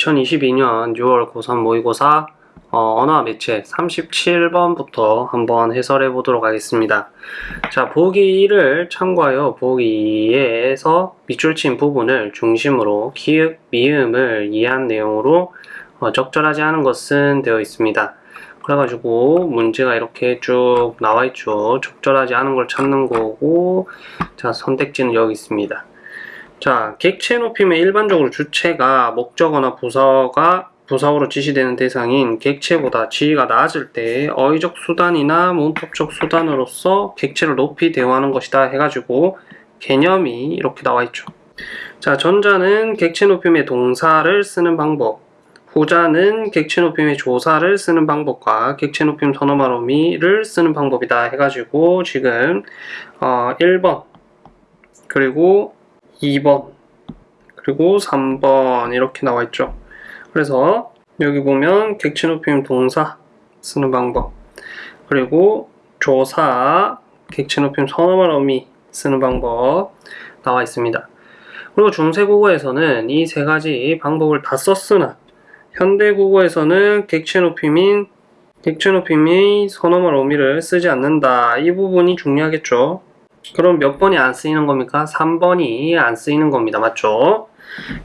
2022년 6월 고3 모의고사 어, 언어와 매체 37번부터 한번 해설해 보도록 하겠습니다. 자, 보기 1을 참고하여 보기 2에서 밑줄 친 부분을 중심으로 기읍, 미음을 이해한 내용으로 어, 적절하지 않은 것은 되어 있습니다. 그래가지고 문제가 이렇게 쭉 나와 있죠. 적절하지 않은 걸 찾는 거고 자, 선택지는 여기 있습니다. 자, 객체 높임의 일반적으로 주체가 목적어나 부사가 부사어로 지시되는 대상인 객체보다 지위가 낮을 때 어휘적 수단이나 문법적 수단으로서 객체를 높이 대우하는 것이다 해가지고 개념이 이렇게 나와 있죠. 자, 전자는 객체 높임의 동사를 쓰는 방법, 후자는 객체 높임의 조사를 쓰는 방법과 객체 높임 선어말어미를 쓰는 방법이다 해가지고 지금 어, 1번 그리고 2번 그리고 3번 이렇게 나와 있죠. 그래서 여기 보면 객체 높임 동사 쓰는 방법 그리고 조사 객체 높임 선어말 어미 쓰는 방법 나와 있습니다. 그리고 중세국어에서는 이 세 가지 방법을 다 썼으나 현대국어에서는 객체 높임인 객체 높임이 선어말 어미를 쓰지 않는다. 이 부분이 중요하겠죠. 그럼 몇 번이 안 쓰이는 겁니까? 3번이 안 쓰이는 겁니다. 맞죠?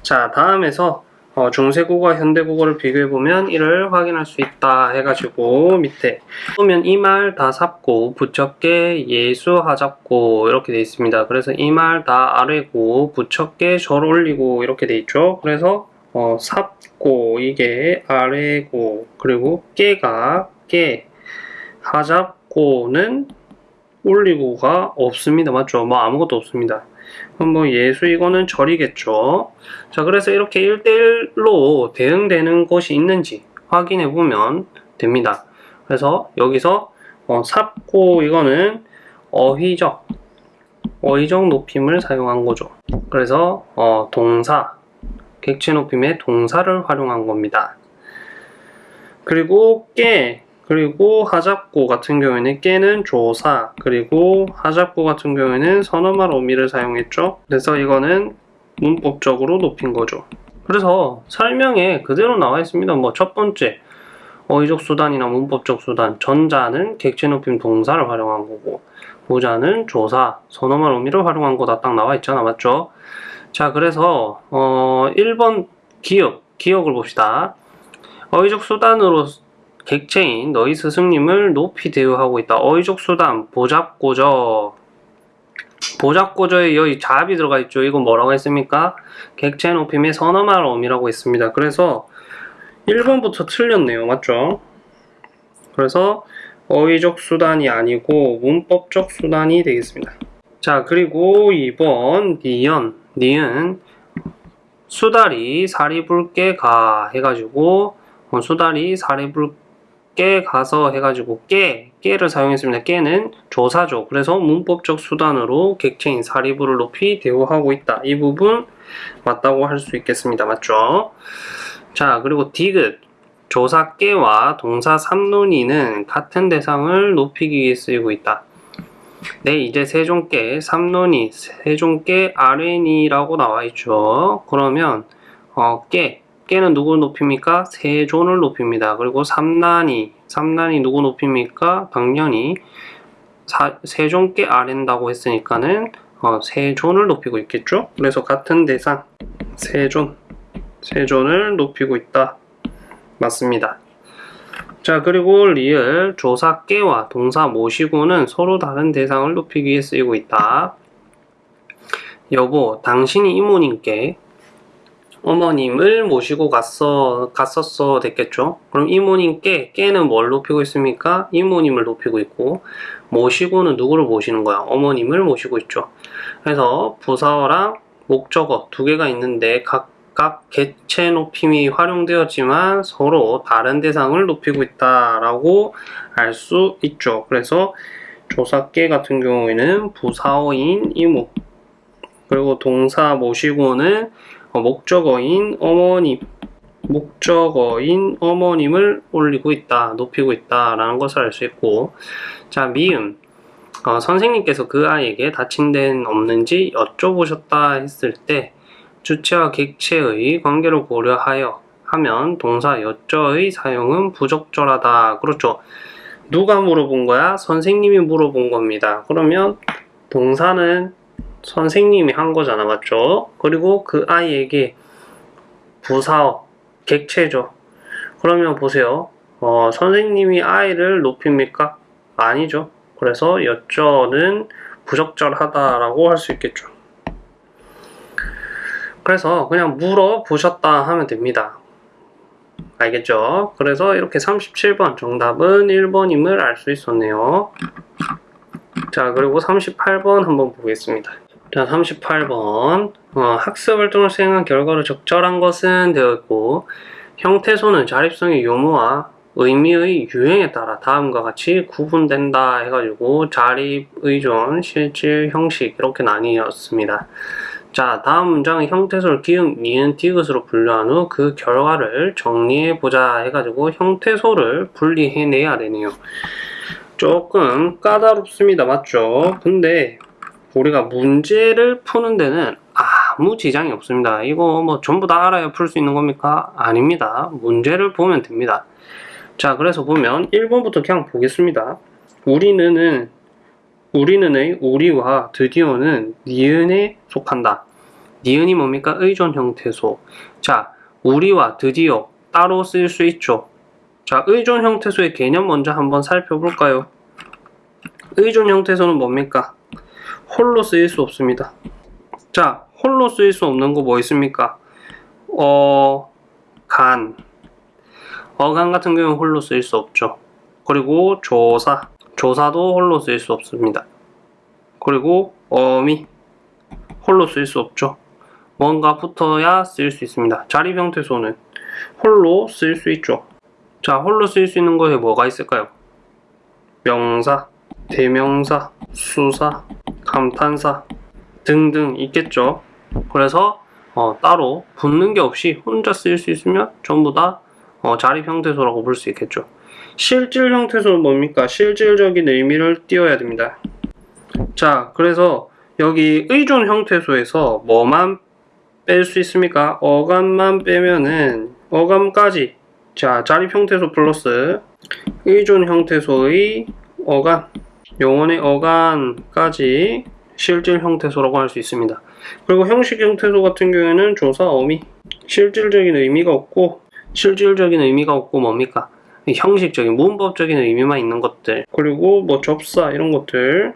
자, 다음에서 어, 중세국어와 현대국어를 비교해보면 이를 확인할 수 있다 해가지고 밑에 보면 이 말 다 삽고 부처께 예수 하잡고 이렇게 돼 있습니다. 그래서 이 말 다 아래고 부처께 절 올리고 이렇게 돼 있죠. 그래서 어, 삽고 이게 아래고 그리고 깨가 깨 하잡고는 올리고가 없습니다. 맞죠? 뭐 아무것도 없습니다. 그럼 뭐 예수 이거는 절이겠죠. 자, 그래서 이렇게 1대1로 대응되는 것이 있는지 확인해 보면 됩니다. 그래서 여기서 어, 삽고 이거는 어휘적 어휘적 높임을 사용한 거죠. 그래서 어, 동사 객체 높임의 동사를 활용한 겁니다. 그리고 깨 그리고 하잡고 같은 경우에는 깨는 조사 그리고 하잡고 같은 경우에는 선어말 어미를 사용했죠. 그래서 이거는 문법적으로 높인 거죠. 그래서 설명에 그대로 나와 있습니다. 뭐 첫 번째 어휘적 수단이나 문법적 수단. 전자는 객체 높임 동사를 활용한 거고 후자는 조사 선어말 어미를 활용한 거다 딱 나와 있잖아. 맞죠? 자 그래서 어 1번 기억 기억을 봅시다. 어휘적 수단으로 객체인 너희 스승님을 높이 대우하고 있다. 어휘적 수단, 보잡고저. 보잡고저에 여기 잡이 들어가 있죠. 이건 뭐라고 했습니까? 객체 높임의 선어말 어미라고 했습니다. 그래서 1번부터 틀렸네요. 맞죠? 그래서 어휘적 수단이 아니고 문법적 수단이 되겠습니다. 자, 그리고 2번 니연, 니은 수다리 사리불게 가 해가지고 어, 수다리 사리불 깨 가서 해가지고 깨, 깨를 사용했습니다. 깨는 조사죠. 그래서 문법적 수단으로 객체인 사리부를 높이 대우하고 있다. 이 부분 맞다고 할 수 있겠습니다. 맞죠? 자, 그리고 디귿. 조사 깨와 동사 삼론이는 같은 대상을 높이기 위해 쓰이고 있다. 네, 이제 세종깨, 삼론이, 세종깨, 아레니라고 나와 있죠. 그러면 어, 깨, 깨는 누구 높입니까? 세존을 높입니다. 그리고 삼난이, 삼난이 누구 높입니까? 당연히 사, 세존께 아랜다고 했으니까는 어, 세존을 높이고 있겠죠? 그래서 같은 대상, 세존, 세존을 높이고 있다. 맞습니다. 자 그리고 리을 조사 깨와 동사 모시고는 서로 다른 대상을 높이기 위해 쓰이고 있다. 여보, 당신이 이모님께 어머님을 모시고 갔어, 갔었어 됐겠죠? 그럼 이모님께, 깨는 뭘 높이고 있습니까? 이모님을 높이고 있고, 모시고는 누구를 모시는 거야? 어머님을 모시고 있죠. 그래서 부사어랑 목적어 두 개가 있는데 각각 개체 높임이 활용되었지만 서로 다른 대상을 높이고 있다라고 알 수 있죠. 그래서 조사계 같은 경우에는 부사어인 이모, 그리고 동사 모시고는 어, 목적어인 어머님 목적어인 어머님을 올리고 있다 높이고 있다 라는 것을 알 수 있고 자 미음 어, 선생님께서 그 아이에게 다친 데는 없는지 여쭤보셨다 했을 때 주체와 객체의 관계를 고려하여 하면 동사 여쩌의 사용은 부적절하다. 그렇죠. 누가 물어본 거야? 선생님이 물어본 겁니다. 그러면 동사는 선생님이 한 거잖아. 맞죠? 그리고 그 아이에게 부사어, 객체죠. 그러면 보세요. 어, 선생님이 아이를 높입니까? 아니죠. 그래서 여쩌는 부적절하다라고 할 수 있겠죠. 그래서 그냥 물어보셨다 하면 됩니다. 알겠죠? 그래서 이렇게 37번 정답은 1번임을 알 수 있었네요. 자, 그리고 38번 한번 보겠습니다. 자, 38번. 어, 학습 활동을 수행한 결과로 적절한 것은 되어 있고, 형태소는 자립성의 요무와 의미의 유형에 따라 다음과 같이 구분된다 해가지고 자립, 의존, 실질, 형식 이렇게 나뉘었습니다. 자, 다음 문장의 형태소를 기역, 니은, 디귿으로 분류한 후 그 결과를 정리해보자 해가지고 형태소를 분리해내야 되네요. 조금 까다롭습니다. 맞죠? 근데 우리가 문제를 푸는 데는 아무 지장이 없습니다. 이거 뭐 전부 다 알아야 풀 수 있는 겁니까? 아닙니다. 문제를 보면 됩니다. 자, 그래서 보면 1번부터 그냥 보겠습니다. 우리는 우리는의 우리와 드디어는 니은에 속한다. 니은이 뭡니까? 의존 형태소. 자, 우리와 드디어 따로 쓸 수 있죠. 자, 의존 형태소의 개념 먼저 한번 살펴볼까요? 의존 형태소는 뭡니까? 홀로 쓰일 수 없습니다. 자, 홀로 쓰일 수 없는 거 뭐 있습니까? 어, 간. 어간 같은 경우는 홀로 쓰일 수 없죠. 그리고 조사. 조사도 홀로 쓰일 수 없습니다. 그리고 어미. 홀로 쓰일 수 없죠. 뭔가 붙어야 쓰일 수 있습니다. 자립 형태소는 홀로 쓰일 수 있죠. 자, 홀로 쓰일 수 있는 것에 뭐가 있을까요? 명사, 대명사, 수사, 감탄사 등등 있겠죠. 그래서 어, 따로 붙는 게 없이 혼자 쓰일 수 있으면 전부 다 어, 자립 형태소라고 볼 수 있겠죠. 실질 형태소는 뭡니까? 실질적인 의미를 띄워야 됩니다. 자, 그래서 여기 의존 형태소에서 뭐만 뺄 수 있습니까? 어감만 빼면은 어감까지 자, 자립 형태소 플러스 의존 형태소의 어감 용언의 어간까지 실질 형태소라고 할 수 있습니다. 그리고 형식 형태소 같은 경우에는 조사, 어미 실질적인 의미가 없고 실질적인 의미가 없고 뭡니까? 형식적인 문법적인 의미만 있는 것들 그리고 뭐 접사 이런 것들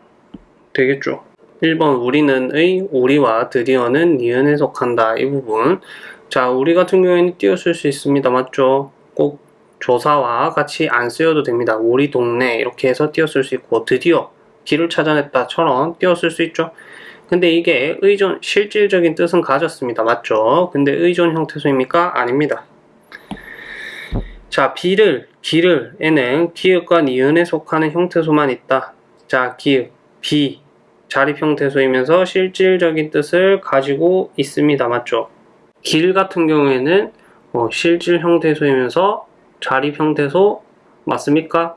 되겠죠. 1번 우리는의 우리와 드디어는 니은에 속한다 이 부분 자 우리 같은 경우에는 띄었을 수 있습니다 맞죠 꼭 조사와 같이 안 쓰여도 됩니다. 우리 동네 이렇게 해서 띄었을 수 있고 드디어 길을 찾아냈다처럼 띄었을 수 있죠. 근데 이게 의존 실질적인 뜻은 가졌습니다. 맞죠? 근데 의존 형태소입니까? 아닙니다. 자 비를 길을에는 기읍과 니은에 속하는 형태소만 있다. 자 기읍 비 자립 형태소이면서 실질적인 뜻을 가지고 있습니다. 맞죠? 길 같은 경우에는 어, 실질 형태소이면서 자립 형태소 맞습니까?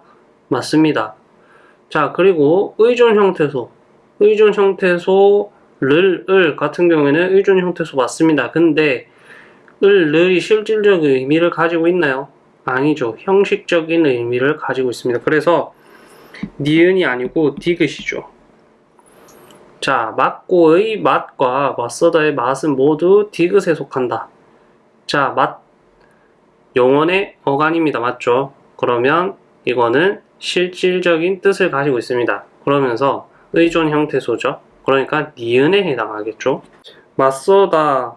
맞습니다. 자 그리고 의존 형태소 의존 형태소를 을 같은 경우에는 의존 형태소 맞습니다. 근데 을, 을이 실질적 의미를 가지고 있나요? 아니죠. 형식적인 의미를 가지고 있습니다. 그래서 니은이 아니고 디귿이죠. 자, 맞고의 맛과 맞서다의 맛은 모두 디귿에 속한다. 자, 맛. 영원의 어간입니다. 맞죠? 그러면 이거는 실질적인 뜻을 가지고 있습니다. 그러면서 의존 형태소죠. 그러니까 니은에 해당하겠죠. 맞서다,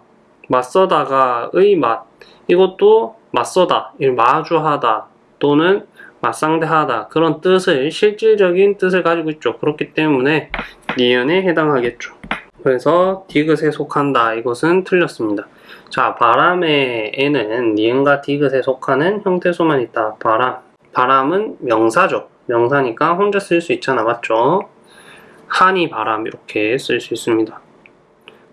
맞서다가 의 맛. 이것도 맞서다, 마주하다 또는 맞상대하다 그런 뜻을 실질적인 뜻을 가지고 있죠. 그렇기 때문에 니은에 해당하겠죠. 그래서 디귿에 속한다. 이것은 틀렸습니다. 자, 바람에는 니은과 디귿에 속하는 형태소만 있다. 바람. 바람은 명사죠. 명사니까 혼자 쓸 수 있잖아. 맞죠? 한이 바람 이렇게 쓸 수 있습니다.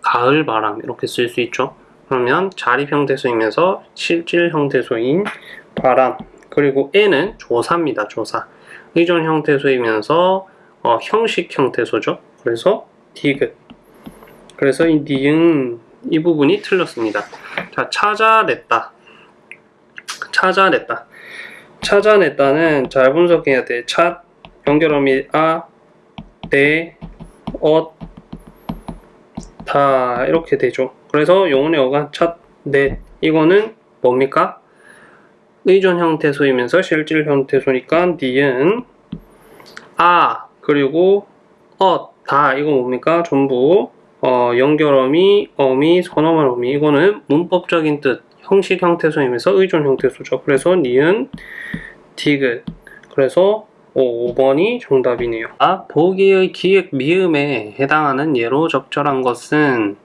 가을 바람 이렇게 쓸 수 있죠. 그러면 자립 형태소이면서 실질 형태소인 바람 그리고 에는 조사입니다. 조사. 의존 형태소이면서 어, 형식 형태소죠. 그래서 디귿. 그래서 이 니은 이 부분이 틀렸습니다. 자, 찾아냈다. 찾아냈다. 찾아냈다는 잘 분석해야 돼. 찾 연결어미 아, 대, 엇, 다 이렇게 되죠. 그래서 영혼의 어가 찾, 넷 이거는 뭡니까? 의존 형태소이면서 실질 형태소니까 니은 아 그리고 엇다 이거 뭡니까? 전부 어, 연결 어미, 어미, 선어말 어미 이거는 문법적인 뜻 형식 형태소이면서 의존 형태소죠. 그래서 니은, 디귿 그래서 5번이 정답이네요. 아, 보기의 기획 미음에 해당하는 예로 적절한 것은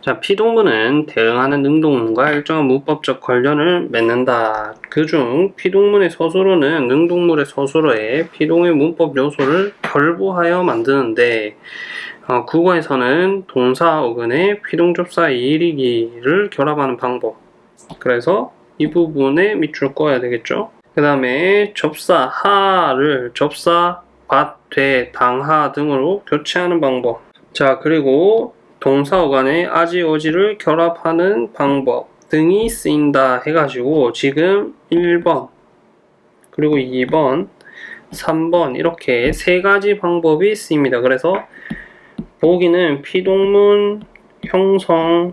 자, 피동문은 대응하는 능동문과 일정한 문법적 관련을 맺는다. 그중 피동문의 서술어는 능동물의 서술어에 피동의 문법 요소를 결부하여 만드는데 어, 국어에서는 동사 어근에 피동접사 이리기를 결합하는 방법. 그래서 이 부분에 밑줄 꺼야 되겠죠. 그 다음에 접사 하를 접사 밭, 되, 당하 등으로 교체하는 방법. 자, 그리고 동사 어간에 아지, 어지를 결합하는 방법 등이 쓰인다 해가지고 지금 1번, 그리고 2번, 3번 이렇게 세 가지 방법이 쓰입니다. 그래서 보기는 피동문 형성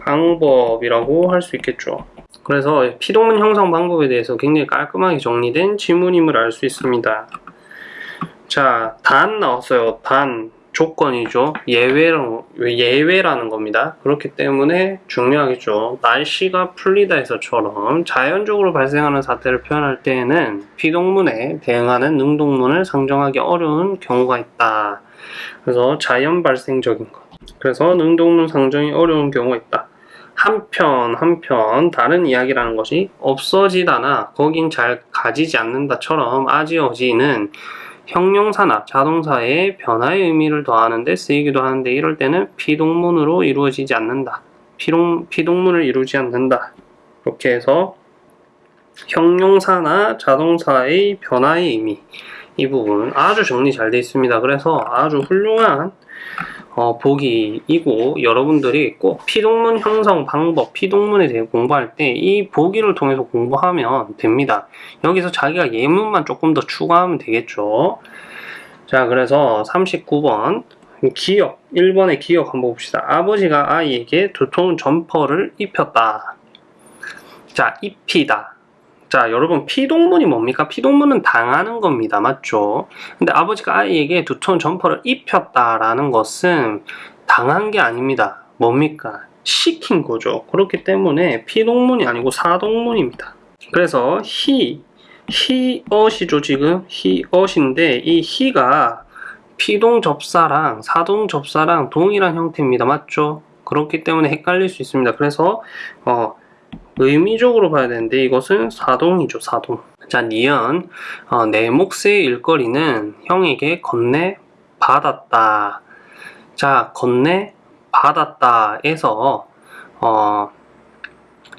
방법이라고 할 수 있겠죠. 그래서 피동문 형성 방법에 대해서 굉장히 깔끔하게 정리된 지문임을 알 수 있습니다. 자, 단 나왔어요. 단. 조건이죠. 예외로, 예외라는 겁니다. 그렇기 때문에 중요하겠죠. 날씨가 풀리다 해서처럼 자연적으로 발생하는 사태를 표현할 때에는 피동문에 대응하는 능동문을 상정하기 어려운 경우가 있다. 그래서 자연 발생적인 것. 그래서 능동문 상정이 어려운 경우가 있다. 한편 한편 다른 이야기라는 것이 없어지다나 거긴 잘 가지지 않는다처럼 아지어지는 형용사나 자동사의 변화의 의미를 더하는 데 쓰이기도 하는데 이럴 때는 피동문으로 이루어지지 않는다. 피동, 피동문을 이루지 않는다. 이렇게 해서 형용사나 자동사의 변화의 의미 이 부분 아주 정리 잘 되어 있습니다. 그래서 아주 훌륭한 어, 보기이고 여러분들이 꼭 피동문 형성 방법, 피동문에 대해 공부할 때 이 보기를 통해서 공부하면 됩니다. 여기서 자기가 예문만 조금 더 추가하면 되겠죠. 자, 그래서 39번 기역, 1번의 기역 한번 봅시다. 아버지가 아이에게 두통 점퍼를 입혔다. 자, 입히다. 자, 여러분 피동문이 뭡니까? 피동문은 당하는 겁니다. 맞죠? 근데 아버지가 아이에게 두톤 점퍼를 입혔다라는 것은 당한 게 아닙니다. 뭡니까? 시킨 거죠. 그렇기 때문에 피동문이 아니고 사동문입니다. 그래서 he, he엇이죠 지금 he엇인데 이 he가 피동 접사랑 사동 접사랑 동일한 형태입니다. 맞죠? 그렇기 때문에 헷갈릴 수 있습니다. 그래서 어, 의미적으로 봐야 되는데 이것은 사동이죠 사동. 자 니은 어, 내 몫의 일거리는 형에게 건네 받았다. 자 건네 받았다 에서 어,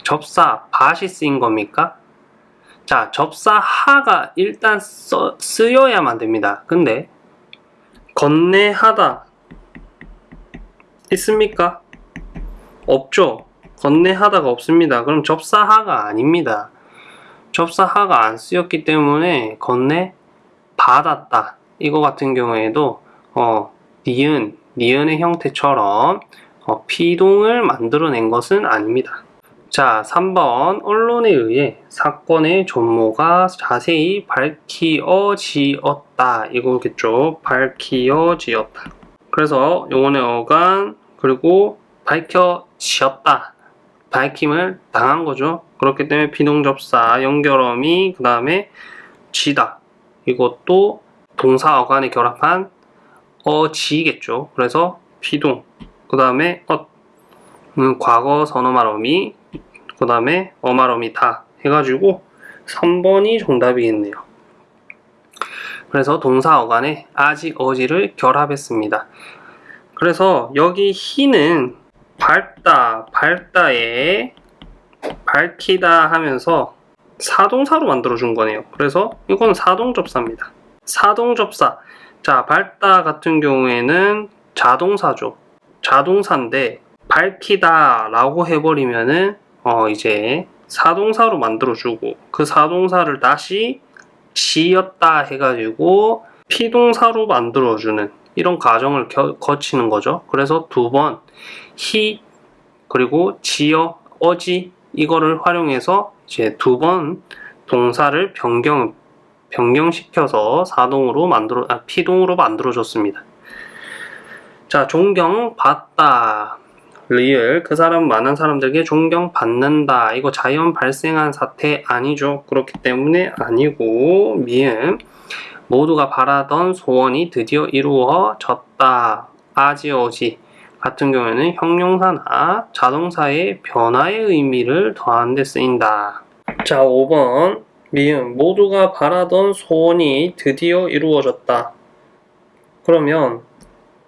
접사 밭이 쓰인 겁니까? 자 접사 하가 일단 써, 쓰여야만 됩니다. 근데 건네하다 있습니까? 없죠 건네하다가 없습니다. 그럼 접사하가 아닙니다. 접사하가 안 쓰였기 때문에 건네 받았다. 이거 같은 경우에도 어, 니은, 니은의 형태처럼 어, 피동을 만들어낸 것은 아닙니다. 자, 3번 언론에 의해 사건의 전모가 자세히 밝히어지었다. 이거겠죠. 밝히어지었다. 그래서 용언의 어간 그리고 밝혀지었다. 밝힘을 당한 거죠. 그렇기 때문에 비동접사, 연결어미, 그 다음에 지다. 이것도 동사 어간에 결합한 어지겠죠. 그래서 비동, 그 다음에 어, 음, 과거 선어말어미, 그 다음에 어말어미 다 해가지고 3번이 정답이겠네요. 그래서 동사 어간에 아지, 어지를 결합했습니다. 그래서 여기 희는 밝다, 밝다에 밝히다 하면서 사동사로 만들어준 거네요. 그래서 이건 사동접사입니다. 사동접사. 자, 밝다 같은 경우에는 자동사죠. 자동사인데 밝히다 라고 해버리면은 어 이제 사동사로 만들어주고 그 사동사를 다시 지었다 해가지고 피동사로 만들어주는 이런 과정을 겨- 거치는 거죠. 그래서 두 번 히 그리고 지어 어지 이거를 활용해서 이제 두 번 동사를 변경 변경시켜서 사동으로 만들어 아, 피동으로 만들어 줬습니다. 자 존경 받다. 리을 그 사람 많은 사람들에게 존경받는다. 이거 자연 발생한 사태 아니죠. 그렇기 때문에 아니고 미음. 모두가 바라던 소원이 드디어 이루어졌다. 아지어지 같은 경우에는 형용사나 자동사의 변화의 의미를 더하는 데 쓰인다 자 5번 미음 모두가 바라던 소원이 드디어 이루어졌다 그러면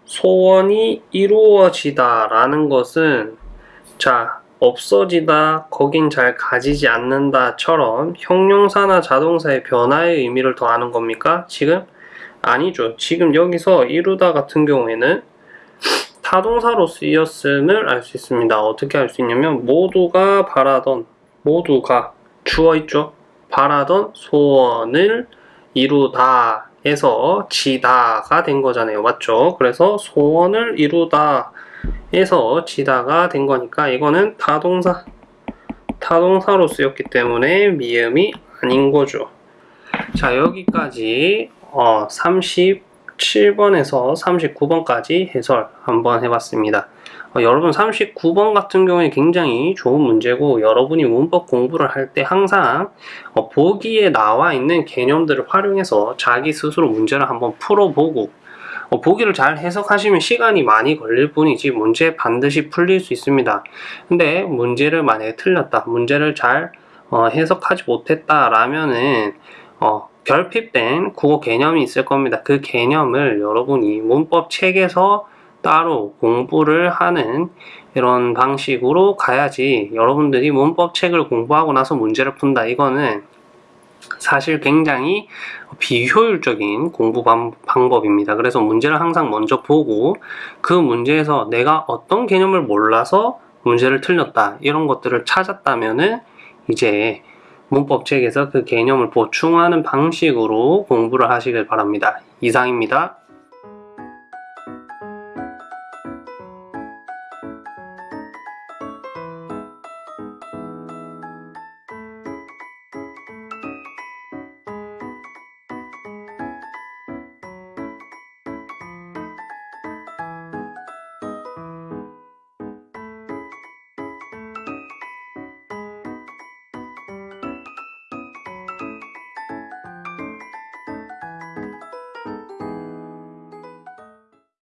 소원이 이루어지다 라는 것은 자 없어지다 거긴 잘 가지지 않는다 처럼 형용사나 자동사의 변화의 의미를 더하는 겁니까? 지금? 아니죠. 지금 여기서 이루다 같은 경우에는 타동사로 쓰였음을 알 수 있습니다. 어떻게 알 수 있냐면 모두가 바라던 모두가 주어 있죠. 바라던 소원을 이루다 에서 지다가 된 거잖아요. 맞죠? 그래서 소원을 이루다 에서 지다가 된 거니까 이거는 타동사 타동사로 쓰였기 때문에 미음이 아닌 거죠. 자 여기까지 어, 37번에서 39번까지 해설 한번 해봤습니다. 어, 여러분 39번 같은 경우에 굉장히 좋은 문제고 여러분이 문법 공부를 할 때 항상 어, 보기에 나와 있는 개념들을 활용해서 자기 스스로 문제를 한번 풀어보고 어, 보기를 잘 해석하시면 시간이 많이 걸릴 뿐이지 문제 반드시 풀릴 수 있습니다. 근데 문제를 만약에 틀렸다, 문제를 잘 어, 해석하지 못했다 라면은 어, 결핍된 국어 개념이 있을 겁니다. 그 개념을 여러분이 문법 책에서 따로 공부를 하는 이런 방식으로 가야지 여러분들이 문법 책을 공부하고 나서 문제를 푼다. 이거는 사실 굉장히 비효율적인 공부 방- 방법입니다. 그래서 문제를 항상 먼저 보고 그 문제에서 내가 어떤 개념을 몰라서 문제를 틀렸다. 이런 것들을 찾았다면은 이제 문법 책에서 그 개념을 보충하는 방식으로 공부를 하시길 바랍니다. 이상입니다.